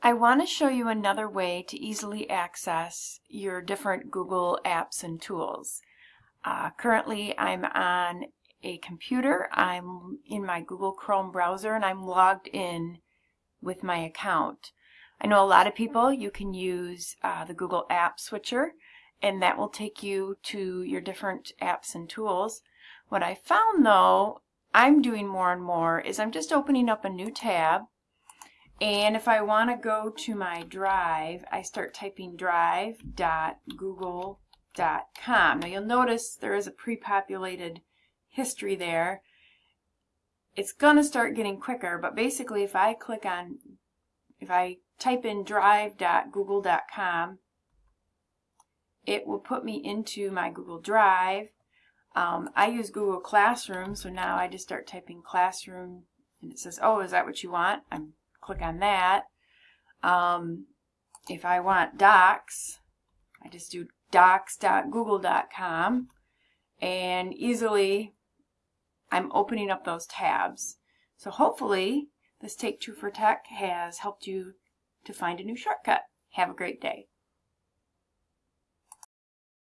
I want to show you another way to easily access your different Google apps and tools. Uh, currently I'm on a computer, I'm in my Google Chrome browser and I'm logged in with my account. I know a lot of people, you can use uh, the Google App Switcher and that will take you to your different apps and tools. What I found though, I'm doing more and more is I'm just opening up a new tab and if I want to go to my drive, I start typing drive.google.com. Now you'll notice there is a pre-populated history there. It's going to start getting quicker, but basically if I click on, if I type in drive.google.com, it will put me into my Google Drive. Um, I use Google Classroom, so now I just start typing classroom and it says, oh, is that what you want? I'm click on that. Um, if I want docs, I just do docs.google.com and easily I'm opening up those tabs. So hopefully this Take Two for Tech has helped you to find a new shortcut. Have a great day.